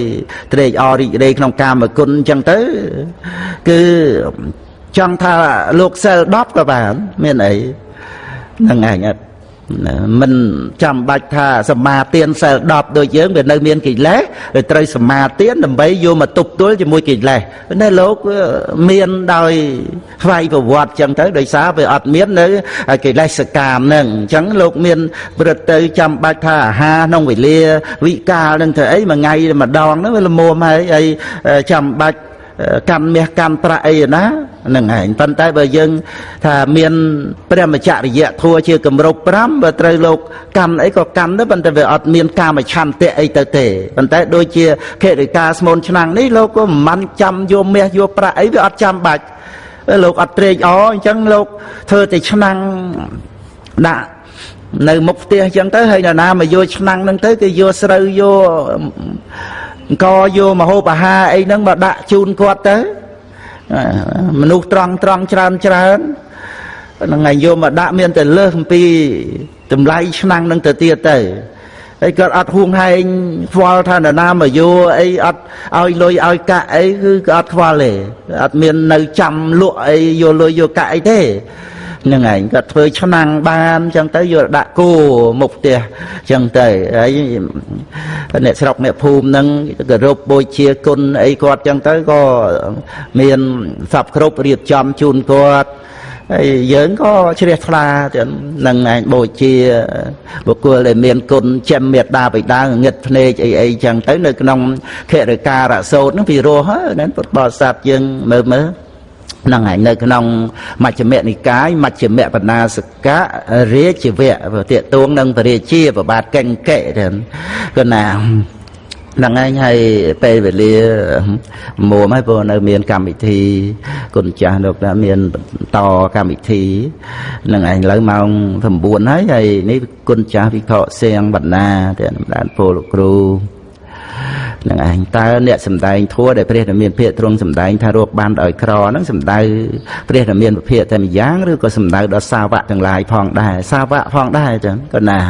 ត្រេកអររីករាយក្នុងកាមគុណអញ្ចឹងទៅគឺចង់ថាលោកសិល10ក៏បាន មានអីហ្នឹងឯងអត់ មិនចាំបាច់ថាសមាទានសិល10ដូចយើងវានៅមានកិលេសវាត្រូវសមាទានដើម្បីយកមកទប់ទល់ជាមួយកិលេសនៅលោកមានដោយស្វ័យប្រវត្តិចឹងទៅដោយសារវាអត់មាននៅកិលេសកាមហ្នឹងអញ្ចឹងលោកមានព្រឹត្តទៅចាំបាច់ថាអាហារក្នុងវេលាវិកាលនឹងធ្វើអីមួយថ្ងៃម្ដងហ្នឹងវាល្មមហើយហើយចាំបាច់កម្មមាសកម្មប្រាក់អីណា នឹងឯងប៉ុន្តែបើយើង ថាមានព្រះមច្ចរិយធัวជាគម្រប់5បើត្រូវលោកកម្មអីក៏កម្មដែរប៉ុន្តែវាអត់មានកាមឆន្ទៈអីទៅទេប៉ុន្តែដូចជាខេរិកាស្មូនឆ្នាំងនេះលោកក៏មិនបានចាំយកមាសយកប្រាក់អីវាអត់ចាំបាច់លោកអត់ត្រេកអរអញ្ចឹងលោកធ្វើតែឆ្នាំងដាក់នៅមុខផ្ទះអញ្ចឹងទៅហើយនរណាមកយកឆ្នាំងហ្នឹងទៅគឺយកស្រូវយកអង្គយកមហូបអាហារអីហ្នឹងមកដាក់ជូនគាត់ទៅ មនុស្សត្រង់ត្រង់ច្រើនច្រើនហ្នឹងហើយយកមកដាក់មានតែលើសអំពីតម្លៃឆ្នាំងនឹងទៅទៀតទៅហើយគាត់អត់ហួងហែងខ្វល់ថានរណាមកយោអីអត់ឲ្យលុយឲ្យកាក់អីគឺគាត់អត់ខ្វល់ទេអត់មាននៅចាំលក់អីយកលុយយកកាក់អីទេហ្នឹងឯងគាត់ធ្វើឆ្នាំងបានអញ្ចឹងទៅយកដាក់គោមុខផ្ទះអញ្ចឹងទៅហើយអ្នកស្រុកអ្នកភូមិហ្នឹងគោរពបូជាគុណអីគាត់អញ្ចឹងទៅក៏មានសពគ្រប់រៀបចំជូនគាត់ហើយយើងក៏ជ្រះថ្លាទៅនឹងឯងបូជាបុគ្គលដែលមានគុណចិញ្ចឹមមេត្តាបិតាងងឹតភ្នែកអីអីចឹងទៅនៅក្នុងខរិការៈសោតហ្នឹងពីរស់ហ្នឹងពុទ្ធបរិស័ទយើងមើលមើល ហ្នឹងហើយនៅក្នុងមជ្ឈមនិកាយមជ្ឈមបណ្ណាសកៈរាជវៈតេតួងនឹងពរាជាប្របាទកេងកេទៅគឺណាហ្នឹងឯងហើយពេលវេលាមួមហើយព្រោះនៅមានកម្មវិធីគុណចាស់លោកថាមានបន្តកម្មវិធីហ្នឹងឯងលើម៉ោង9ហើយហើយនេះគុណចាស់វិខសៀងបណ្ណាតែម្ដងពលលោកគ្រូ នឹងឯងតើអ្នកសំដែងធัวដែលព្រះរាមានភាកទ្រង់សំដែងថារកបានដោយក្រហ្នឹងសំដៅព្រះរាមានភាកតែម្យ៉ាងឬក៏សំដៅដល់សាវកទាំងឡាយផងដែរសាវកផងដែរចឹងក៏ណា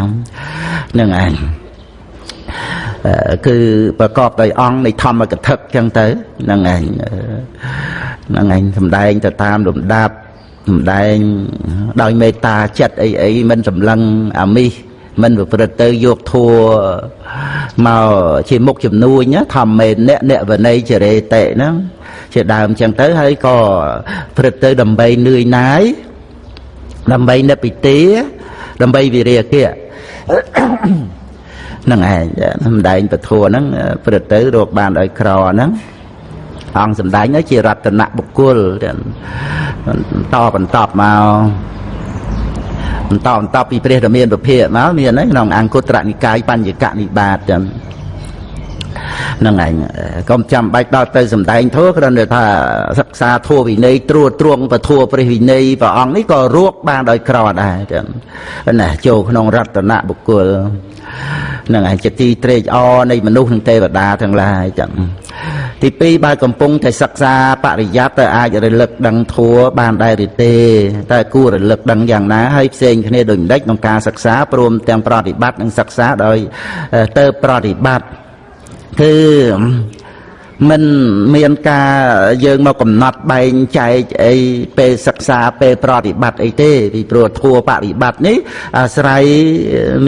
នឹងឯងគឺប្រកបដោយអង្គនៃធម្មកថាចឹងទៅហ្នឹងឯងហ្នឹងឯងសំដែងទៅតាមលំដាប់សំដែងដោយមេត្តាចិត្តអីអីមិនសម្លឹងអាមិស មិនប្រព្រឹត្តទៅយកធัวមកជាមុខជំនួញធម្មមេអ្នកអ្នកវណីចរេតិហ្នឹងជាដើមចឹងទៅហើយក៏ព្រឹត្តទៅដើម្បីនឿយណាយដើម្បីនិព្វិទាដើម្បីវិរិយកិហ្នឹងឯងសម្ដែងពធហ្នឹងព្រឹត្តទៅរកបានដោយក្រហ្នឹងអង្គសម្ដែងទៅជារតនបុគ្គលបន្តបន្តមក បន្តបន្តពីព្រះរាមាវិភាកមកមានហើយក្នុងអង្គត្រនិកាយបញ្ញកនិបាតចឹងនឹងឯងកុំចាំបាច់ដល់ទៅសំដែងធัวគ្រាន់តែថាសិក្សាធัวវិន័យត្រួតត្រងពធัวព្រះវិន័យព្រះអង្គនេះក៏រួកបានដោយក្រដែរចឹងណាចូលក្នុងរតនបុគ្គលនឹងឯងជាទីត្រេកអរនៃមនុស្សនិងទេវតាទាំងឡាយចឹង ទី2បើកំពុងតែសិក្សាបរិយ័តទៅអាចរលឹកដឹងធัวបានដែរឬទេតែគួររលឹកដឹងយ៉ាងណាហើយផ្សេងគ្នាដូចម្ដេចក្នុងការសិក្សាព្រមទាំងប្រតិបត្តិនិងសិក្សាដោយទៅប្រតិបត្តិគឺមិនមានការយើងមកកំណត់បែងចែកអីពេលសិក្សាពេលប្រតិបត្តិអីទេពីព្រោះធัวបរិបត្តិនេះអាស្រ័យ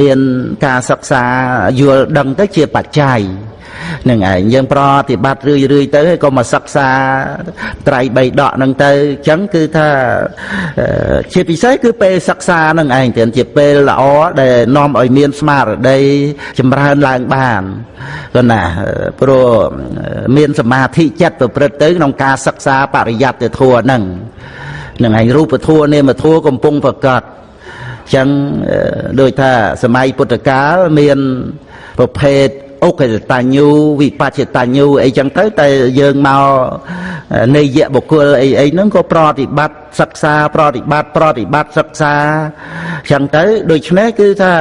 មានការសិក្សាយល់ដឹងទៅជាបច្ច័យ នឹងឯងយើងប្រតិបត្តិរឿយរឿយទៅក៏មកសិក្សាត្រៃបីដកហ្នឹងទៅអញ្ចឹងគឺថាជាពិសេសគឺពេលសិក្សាហ្នឹងឯងទៀតជាពេលល្អដែលនាំឲ្យមានស្មារតីចម្រើនឡើងបានក៏ណាព្រោះមានសមាធិចិត្តប្រព្រឹត្តទៅក្នុងការសិក្សាបរិយត្តិធម៌ហ្នឹងនឹងឯងរូបធម៌នាមធម៌កំពុងប្រកបចឹងដូចថាសម័យពុទ្ធកាលមានប្រភេទ អុកតញ្ញូវិបច្ចតញ្ញូអីចឹងទៅតែយើងមកនេយបុគ្គលអីអីហ្នឹងក៏ប្រតិបត្តិសិក្សាប្រតិបត្តិប្រតិបត្តិសិក្សាចឹងទៅដូច្នេះគឺថា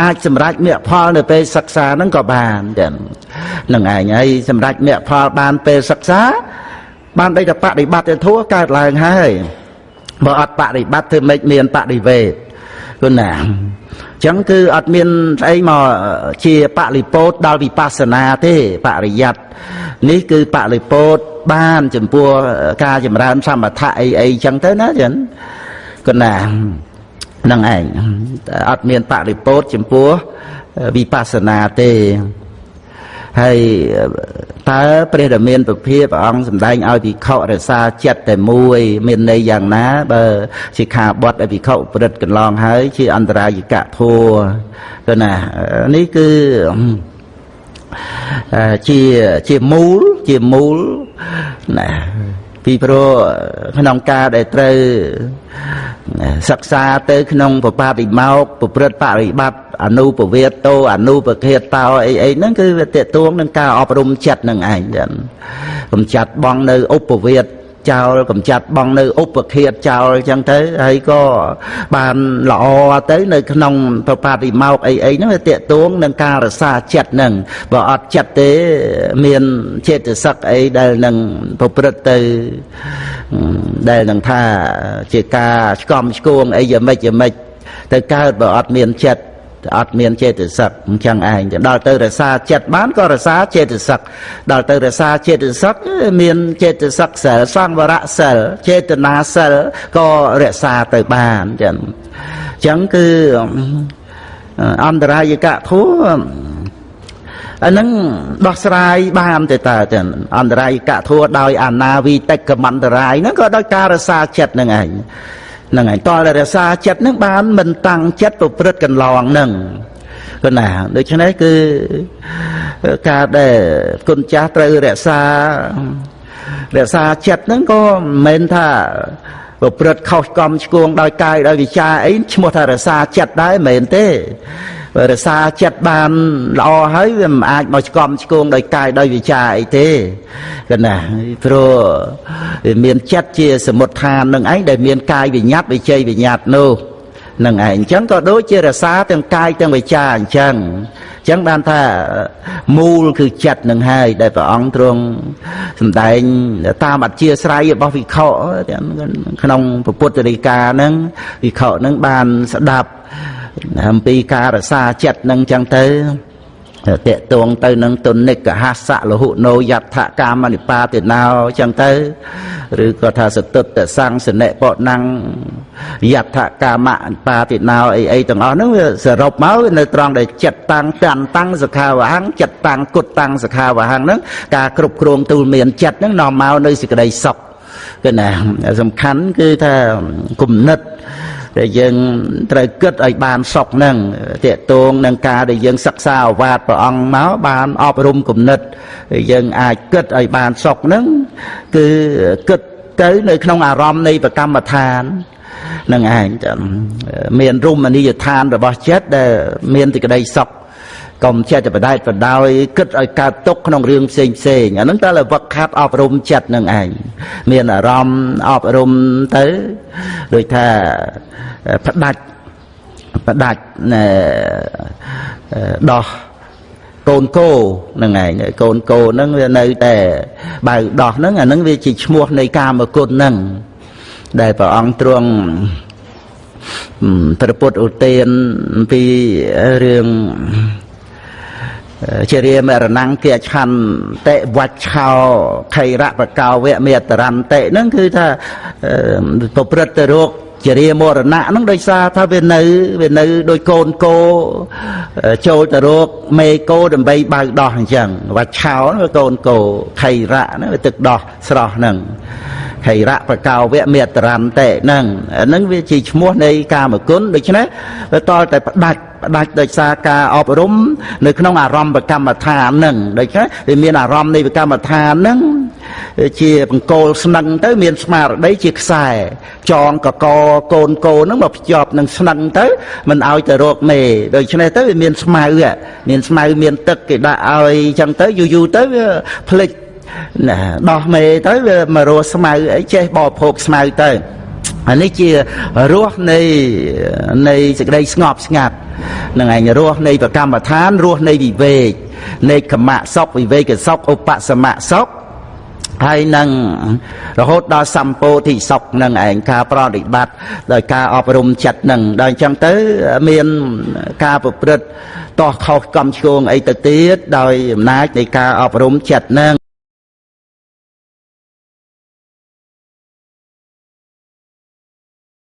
អាចសម្រេចមគ្គផលនៅពេលសិក្សាហ្នឹងក៏បានចឹងនឹងឯងហើយសម្រេចមគ្គផលបានពេលសិក្សា បានដូចតែបដិបត្តិធัวកើតឡើងហើយបើអត់បដិបត្តិធ្វើម៉េចមានបដិវេទគុណណា ចឹងគឺអត់មានស្អីមកជាបរិពោតដល់វិបស្សនាទេបរិយ័តនេះគឺបរិពោតបានចំពោះការចម្រើនសមថៈអីអីចឹងទៅណាចឹងគណានឹងឯងអត់មានបរិពោតចំពោះវិបស្សនាទេ ហើយតើព្រះរាមាពភាព្រះអង្គសម្ដែងឲ្យភិក្ខុរសាចិត្តតែមួយ មានន័យយ៉ាងណា បើជាខាបត់ឲ្យភិក្ខុប្រព្រឹត្តកន្លងហើយ ជាអន្តរាយកធัวទៅណានេះគឺជាជាមូលជាមូលណា ពីព្រោះក្នុងការដែលត្រូវសិក្សាទៅក្នុងបបាតិមកប្រព្រឹត្តបរិបត្តិអនុពវេតោអនុពខេតោអីអីហ្នឹងគឺវាតេតួងនឹងការអប់រំចិត្តនឹងឯងចឹងកំចាត់បងនៅឧបវេត ចោលកំចាត់បងនៅឧបឃាតចោលអញ្ចឹងទៅហើយក៏បានល្អទៅនៅក្នុងប្របាតិមកអីអីហ្នឹងវាតេតួងនឹងការរសាចិត្តហ្នឹងបើអត់ចិត្តទេមានចេតសិកអីដែលនឹងប្រព្រឹត្តទៅដែលនឹងថាជាការឆ្កំឆ្គងអីយ៉ាងម៉េចយ៉ាងម៉េចទៅកើតបើអត់មានចិត្ត អត់មានចេតសិកអញ្ចឹងឯងដល់ទៅរសាចិត្តបានក៏រសាចេតសិកដល់ទៅរសាចេតសិកមានចេតសិកសិលសង្វរៈសិលចេតនាសិលក៏រក្សាទៅបានអញ្ចឹងអញ្ចឹងគឺអន្តរាយកៈធัวអានឹងដោះស្រាយបានទៅតើចឹងអន្តរាយកៈធัวដោយអាណាវិតិកមន្តរាយហ្នឹងក៏ដោយការរសាចិត្តហ្នឹងឯង ហ្នឹងហើយតលរក្សាចិត្តហ្នឹងបានមិនតាំងចិត្តប្រព្រឹត្តកន្លងហ្នឹងគណាដូច្នេះគឺការដែលគុណចាស់ត្រូវរក្សារក្សាចិត្តហ្នឹងក៏មិនមែនថាប្រព្រឹត្តខុសកំឆ្គងដោយកាយដោយវិចារអីឈ្មោះថារក្សាចិត្តដែរមិនមែនទេ រសាចិត្តបានល្អហើយវាមិនអាចមកឆ្កំឆ្គងដោយកាយដោយវិចារអីទេកណាព្រោះមានចិត្តជាសមុទ្ឋាននឹងឯងដែលមានកាយវិញ្ញាតវិជ័យវិញ្ញាតនោះនឹងឯងអញ្ចឹងក៏ដូចជារសាទាំងកាយទាំងវិចារអញ្ចឹងអញ្ចឹងបានថាមូលគឺចិត្តនឹងហើយដែលព្រះអង្គទ្រង់សម្ដែងតាមអធិស្រ័យរបស់វិខក្នុងពុទ្ធរិកាហ្នឹងវិខហ្នឹងបានស្ដាប់ អំពីការរសាចិត្តនឹងចឹងទៅតេតងទៅនឹងទុនិកហសៈលហុណោយដ្ឋកាមនិបាតិណោចឹងទៅឬក៏ថាសតុតសង្សនិបណੰយដ្ឋកាមនិបាតិណោអីអីទាំងអស់ហ្នឹងវាសរុបមកនៅត្រង់ដែលចិត្តតាំងតាន់តាំងសខាវហੰចិត្តតាំងគុតតាំងសខាវហੰហ្នឹងការគ្រប់គ្រងទូលមានចិត្តហ្នឹងនាំមកនៅសេចក្តីសុខគឺណាសំខាន់គឺថាគំនិត ដែលយើងត្រូវគិតឲ្យបានសុខនឹងតេតងនឹងការដែលយើងសិក្សាអវាទព្រះអង្គមកបានអប់រំគំនិតយើងអាចគិតឲ្យបានសុខនឹងគឺគិតទៅនៅក្នុងអារម្មណ៍នៃប្រកម្មដ្ឋាននឹងឯងមានរមណីយដ្ឋានរបស់ចិត្តដែលមានទីក្តីសុខ កុំចិត្តបដែតបដោយគិតឲ្យកើតទុកក្នុងរឿងផ្សេងផ្សេងអាហ្នឹងតើវឹកខាត់អប់រំចិត្តនឹងឯងមានអារម្មណ៍អប់រំទៅដូចថាផ្ដាច់ផ្ដាច់ដោះកូនគោហ្នឹងឯងកូនគោហ្នឹងវានៅតែបើដោះហ្នឹងអាហ្នឹងវាជាឈ្មោះនៃកាមគុណហ្នឹងដែលព្រះអង្គទ្រង់ព្រះពុទ្ធឧទានពីរឿង ជារាមរណង្គាឆន្តិវច្ឆោខៃរៈបកោវៈមេតរន្តិហ្នឹងគឺថាប្រព្រឹត្តទៅរោគ ជារាមរណៈហ្នឹងដោយសារថាវានៅវានៅដោយកូនគោចូលទៅរោគមេគោដើម្បីបើកដោះអញ្ចឹងវច្ឆោវាកូនគោខៃរៈហ្នឹងវាទឹកដោះស្រស់ហ្នឹងខៃរៈបកោវៈមេតរន្តិហ្នឹងហ្នឹងវាជាឈ្មោះនៃកាមគុណដូច្នេះវាតលតែផ្ដាច់ផ្ដាច់ដោយសារការអប់រំ នៅក្នុងអារម្មណ៍កម្មដ្ឋានហ្នឹងដូច្នេះវាមានអារម្មណ៍នៃកម្មដ្ឋានហ្នឹង ជាបង្គោលស្នឹងទៅមានស្មារតីជាខ្សែចងកកកូនកូនហ្នឹងមកភ្ជាប់នឹងស្នឹងទៅមិនឲ្យទៅរកមេដូច្នេះទៅវាមានស្មៅមានស្មៅមានទឹកគេដាក់ឲ្យអញ្ចឹងទៅយូរយូរទៅវាភ្លេចណាដោះមេទៅវាមករស់ស្មៅអីចេះបរិភោគស្មៅទៅអានេះជារសនៃនៃសេចក្តីស្ងប់ស្ងាត់នឹងឯងរសនៃប្រកម្មដ្ឋានរសនៃវិវេកនៃកម្មៈសុខវិវេកសុខឧបសមៈសុខ ហើយនឹងរហូតដល់សម្ពោធិសុខនឹងឯងការប្រតិបត្តិដោយការអប់រំចិត្តនឹងដល់អញ្ចឹងទៅមានការប្រព្រឹត្តតោះខុសកំឆ្គងអីទៅទៀតដោយអំណាចនៃការអប់រំចិត្តនឹង